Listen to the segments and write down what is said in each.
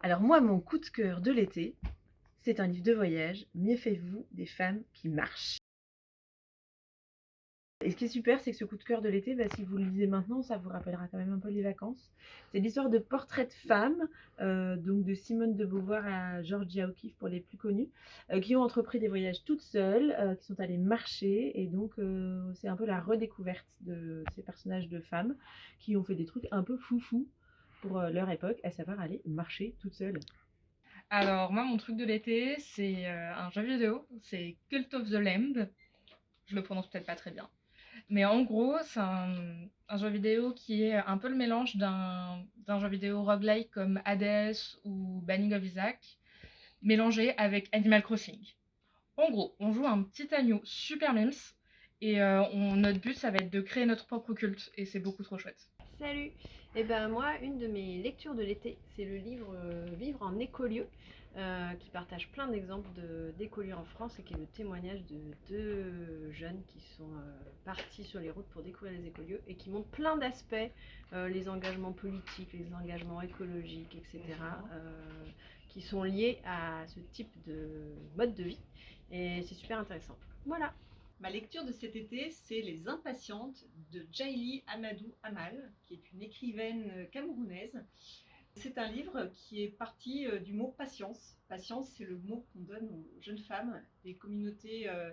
Alors moi, mon coup de cœur de l'été, c'est un livre de voyage, Méfiez-vous des femmes qui marchent. Et ce qui est super, c'est que ce coup de cœur de l'été, bah, si vous le lisez maintenant, ça vous rappellera quand même un peu les vacances. C'est l'histoire de portraits de femmes, euh, donc de Simone de Beauvoir à Georgia O'Keeffe pour les plus connus, euh, qui ont entrepris des voyages toutes seules, euh, qui sont allées marcher, et donc c'est un peu la redécouverte de ces personnages de femmes qui ont fait des trucs un peu foufou pour leur époque, à savoir aller marcher toutes seules. Alors moi, mon truc de l'été, c'est un jeu vidéo, c'est Cult of the Lamb. Je le prononce peut-être pas très bien. Mais en gros, c'est un, jeu vidéo qui est un peu le mélange d'un jeu vidéo roguelike comme Hades ou Banning of Isaac, mélangé avec Animal Crossing. En gros, on joue un petit agneau super mims, et euh, notre but, ça va être de créer notre propre culte, et c'est beaucoup trop chouette. Salut Et eh ben moi, une de mes lectures de l'été, c'est le livre euh, Vivre en écolieu, qui partage plein d'exemples d'écolieux en France et qui est le témoignage de deux jeunes qui sont euh, partis sur les routes pour découvrir les écolieux et qui montrent plein d'aspects, les engagements politiques, les engagements écologiques, etc., qui sont liés à ce type de mode de vie. Et c'est super intéressant. Voilà. Ma lecture de cet été, c'est Les Impatientes de Jaili Amadou Amal, qui est une écrivaine camerounaise c'est un livre qui est parti euh, du mot patience. Patience, c'est le mot qu'on donne aux jeunes femmes des communautés, euh,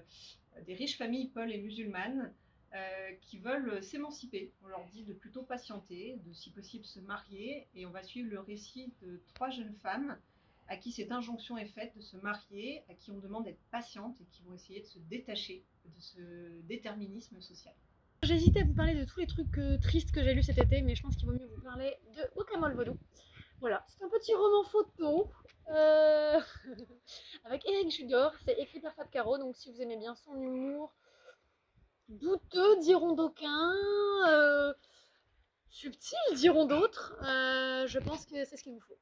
des riches familles peules et musulmanes euh, qui veulent s'émanciper. On leur dit de plutôt patienter, de si possible se marier, et on va suivre le récit de trois jeunes femmes à qui cette injonction est faite de se marier, à qui on demande d'être patientes et qui vont essayer de se détacher de ce déterminisme social. J'hésitais à vous parler de tous les trucs tristes que j'ai lus cet été, mais je pense qu'il vaut mieux vous parler de Okamol Vodou. Voilà, c'est un petit roman photo euh, avec Eric Judor. C'est écrit par Fab Caro, donc si vous aimez bien son humour douteux, diront d'aucuns, euh, subtil, diront d'autres, euh, je pense que c'est ce qu'il vous faut.